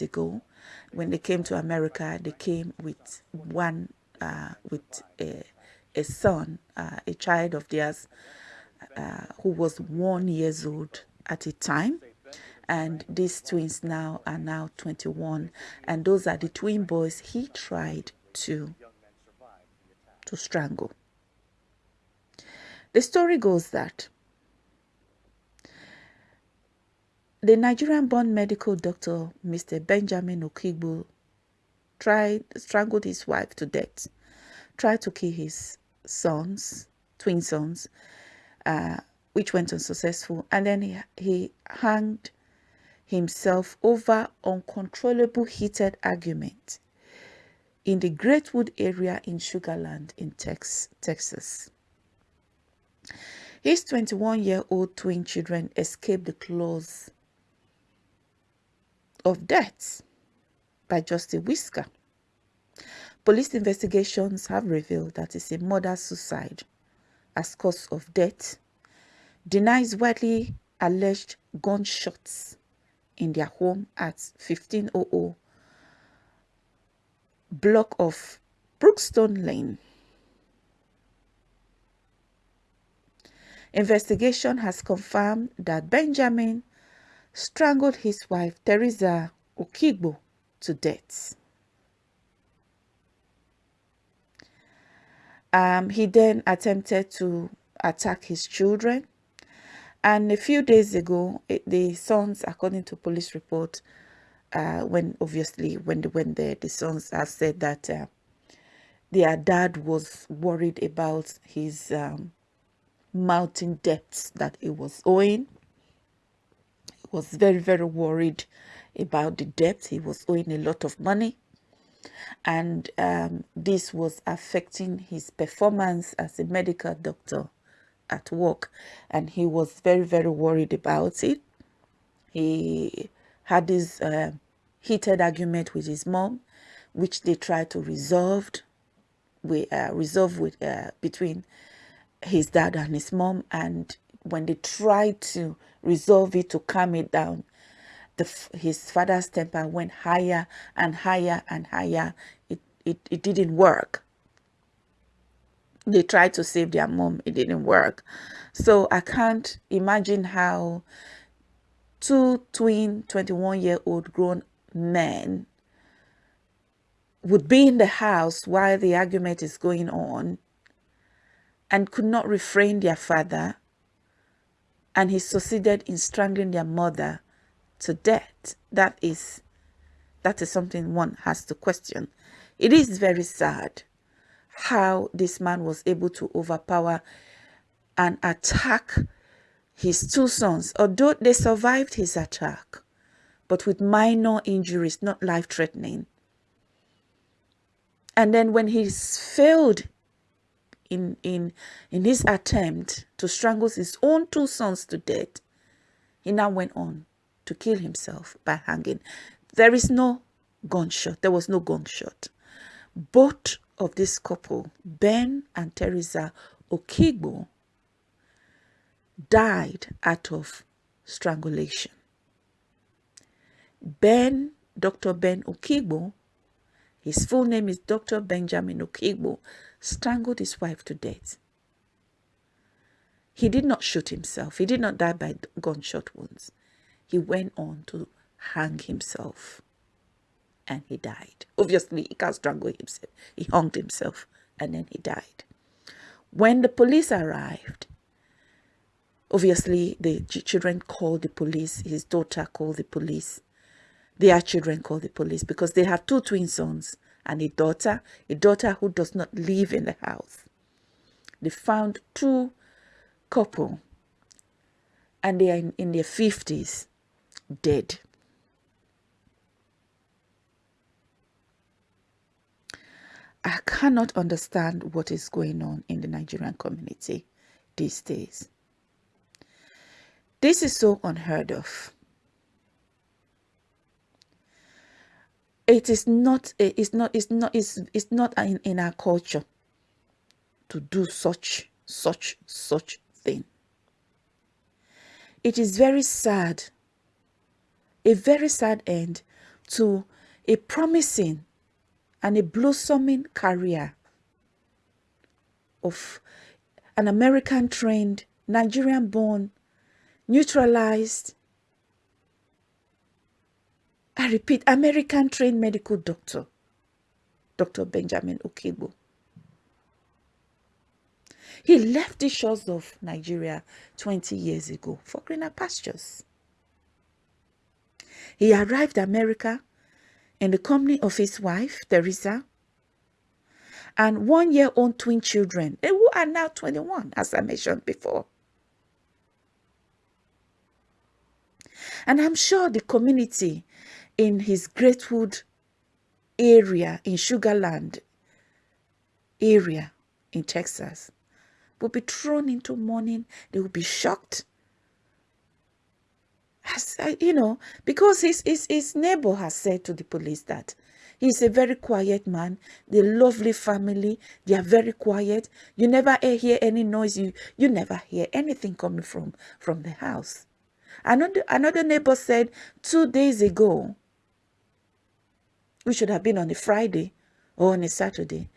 Ago, when they came to America, they came with one, uh, with a, a son, uh, a child of theirs, uh, who was one years old at the time. And these twins now are now 21 and those are the twin boys he tried to to strangle. The story goes that the nigerian born medical doctor mr benjamin okigbo tried strangled his wife to death tried to kill his sons twin sons uh, which went unsuccessful and then he, he hanged himself over uncontrollable heated argument in the Greatwood area in Sugarland in Tex Texas. His 21-year-old twin children escaped the claws of death by just a whisker. Police investigations have revealed that it's a murder-suicide as cause of death, denies widely alleged gunshots in their home at 1500 block of Brookstone Lane. Investigation has confirmed that Benjamin strangled his wife Teresa Okigbo to death. Um, he then attempted to attack his children and a few days ago, it, the sons, according to police report, uh, when obviously when the, when the, the sons have said that uh, their dad was worried about his um, mounting debts that he was owing. Was very, very worried about the debt. He was owing a lot of money. And um, this was affecting his performance as a medical doctor at work and he was very very worried about it he had this uh, heated argument with his mom which they tried to resolve we uh, resolve with uh, between his dad and his mom and when they tried to resolve it to calm it down the, his father's temper went higher and higher and higher. It, it, it didn't work. They tried to save their mom. It didn't work. So i can't imagine how two twin 21 year old grown men would be in the house while the argument is going on and could not refrain their father and he succeeded in strangling their mother to death. That is that is something one has to question. It is very sad how this man was able to overpower and attack his two sons, although they survived his attack, but with minor injuries, not life-threatening. And then when he failed in, in, in his attempt to strangle his own two sons to death, he now went on to kill himself by hanging. There is no gunshot. There was no gunshot. Both of this couple, Ben and Teresa Okigbo, died out of strangulation. Ben, Dr. Ben Okigbo, his full name is Dr. Benjamin Okigbo, strangled his wife to death. He did not shoot himself. He did not die by gunshot wounds. He went on to hang himself and he died. Obviously, he can't strangle himself. He hung himself and then he died. When the police arrived, obviously the children called the police. His daughter called the police. Their children called the police because they have two twin sons and a daughter, a daughter who does not live in the house. They found two couple and they are in, in their 50s dead. I cannot understand what is going on in the Nigerian community these days. This is so unheard of. It is not, eh, it's not, it's not, it's, it's not in, in our culture to do such, such, such thing. it is very sad, a very sad end to a promising and a blossoming career of an American trained, Nigerian born, neutralized, I repeat, American trained medical doctor, Dr. Benjamin Okigbo. He left the shores of Nigeria 20 years ago for greener pastures. He arrived America in the company of his wife, Teresa, and one-year-old twin children, eh, who are now 21, as I mentioned before. And I'm sure the community in his Greatwood area in Sugarland area in Texas will be thrown into mourning. They will be shocked. As, uh, you know, because his, his, his neighbor has said to the police that he's a very quiet man. The lovely family, they are very quiet. You never hear any noise. You, you never hear anything coming from, from the house. Another, another neighbor said two days ago, which should have been on a Friday or on a Saturday,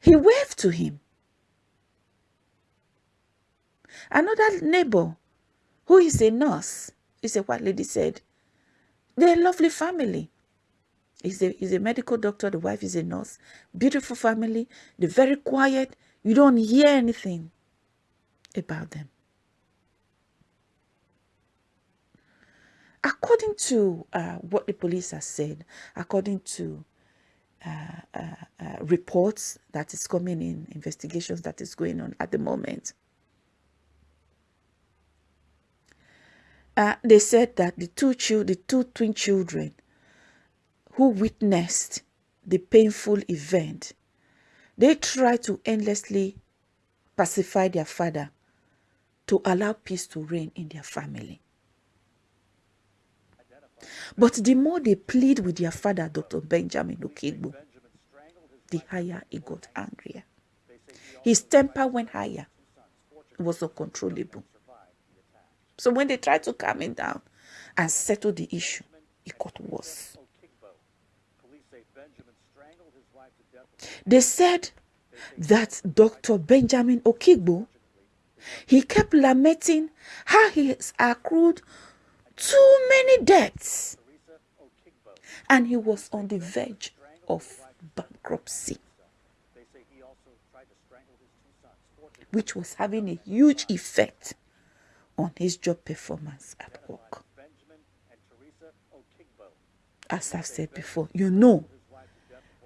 he waved to him. Another neighbor, who is a nurse, is a white lady, said, they're a lovely family. He's a, he's a medical doctor, the wife is a nurse. Beautiful family, they're very quiet. You don't hear anything about them. According to uh, what the police has said, according to uh, uh, uh reports that is coming in, investigations that is going on at the moment, Uh, they said that the two children, the two twin children who witnessed the painful event, they tried to endlessly pacify their father to allow peace to reign in their family. But the more they plead with their father, Dr. Benjamin Okigbo, the higher he got angrier. His temper went higher. It was uncontrollable. So when they tried to calm him down and settle the issue, it got worse. They said that Dr. Benjamin Okigbo, he kept lamenting how he has accrued too many debts and he was on the verge of bankruptcy, which was having a huge effect on his job performance at work. As I've said before, you know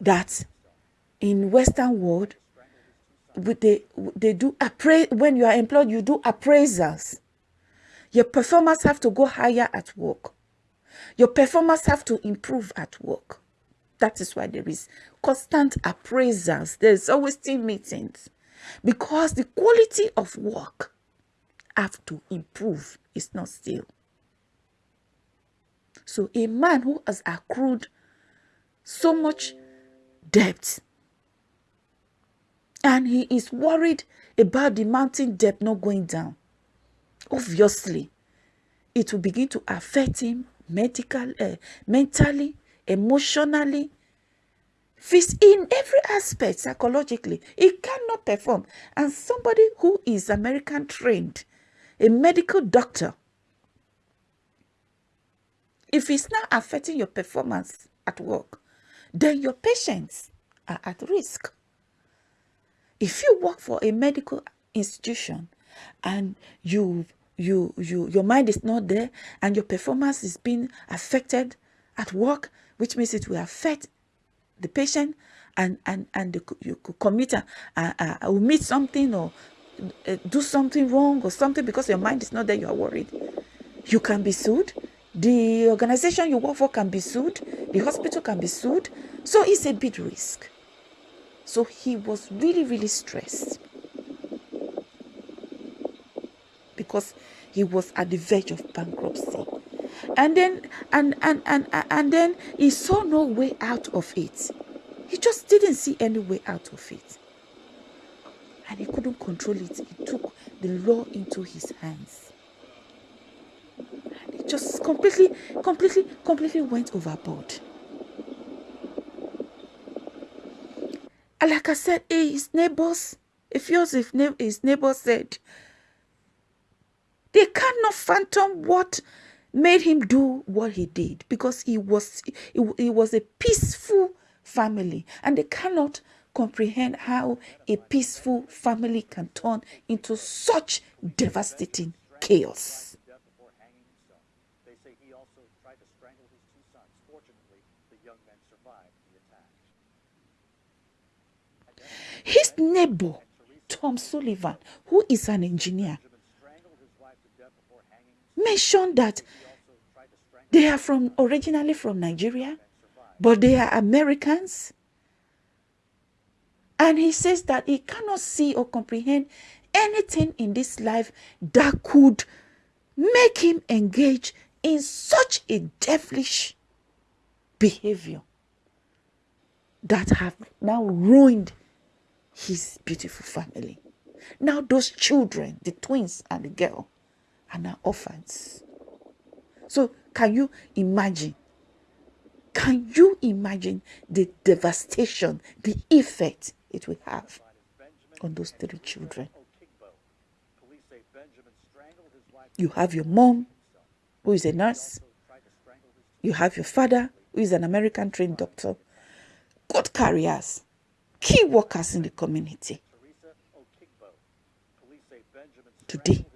that in Western world, they, they do appra when you are employed, you do appraisals. Your performance have to go higher at work. Your performance have to improve at work. That is why there is constant appraisals. There's always team meetings because the quality of work have to improve. It's not still. So a man who has accrued so much debt and he is worried about the mountain debt not going down, obviously, it will begin to affect him medical, uh, mentally, emotionally, in every aspect psychologically. He cannot perform. And somebody who is American trained a medical doctor, if it's not affecting your performance at work, then your patients are at risk. If you work for a medical institution and you you you your mind is not there and your performance is being affected at work, which means it will affect the patient and and and the you could commit a, uh, uh, will meet something or uh, do something wrong or something because your mind is not there, you are worried. You can be sued. The organization you work for can be sued. The hospital can be sued. So it's a big risk. So he was really, really stressed because he was at the verge of bankruptcy. And then and and and and then he saw no way out of it. He just didn't see any way out of it and he couldn't control it. He took the law into his hands. And he just completely, completely, completely went overboard. And like I said, his neighbors, if yours, if his neighbors said, they cannot fathom what made him do what he did because he was he, he was a peaceful family and they cannot comprehend how a peaceful family can turn into such devastating chaos. His neighbor, Tom Sullivan, who is an engineer, mentioned that they are from originally from Nigeria, but they are Americans. And he says that he cannot see or comprehend anything in this life that could make him engage in such a devilish behavior that have now ruined his beautiful family. Now those children, the twins and the girl, are now orphans. So can you imagine? Can you imagine the devastation, the effect it will have on those three children? You have your mom, who is a nurse. You have your father, who is an American trained doctor. Good carriers, key workers in the community. Today,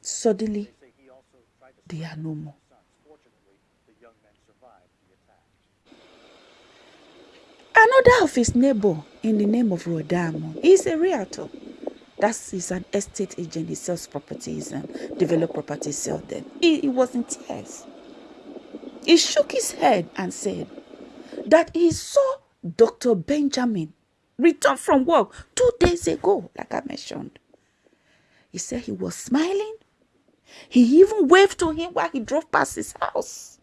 suddenly, they are no more. Another of his neighbor in the name of Rodamo is a realtor. That's he's an estate agent. He sells properties and develop properties, sell them. He, he was in tears. He shook his head and said that he saw Dr. Benjamin return from work two days ago, like I mentioned. He said he was smiling. He even waved to him while he drove past his house.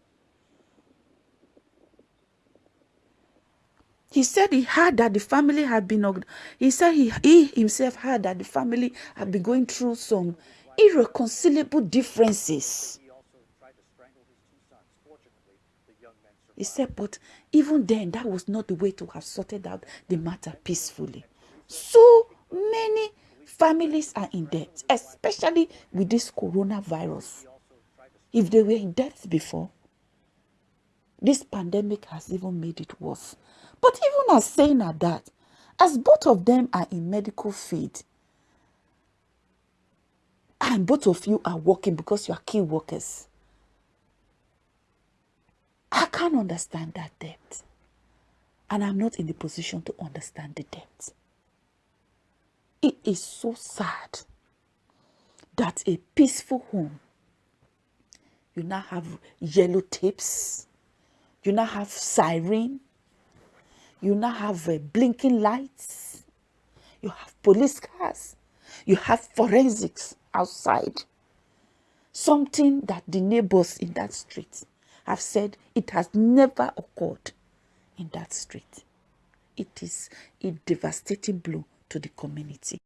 He said he heard that the family had been, he said he, he himself heard that the family had been going through some irreconcilable differences. He said, but even then, that was not the way to have sorted out the matter peacefully. So many families are in debt, especially with this coronavirus. If they were in debt before, this pandemic has even made it worse. But even as saying at that, as both of them are in medical field, and both of you are working because you are key workers, I can't understand that debt. And I'm not in the position to understand the debt. It is so sad that a peaceful home, you now have yellow tapes, you now have siren, you now have uh, blinking lights. You have police cars. You have forensics outside. Something that the neighbors in that street have said it has never occurred in that street. It is a devastating blow the community.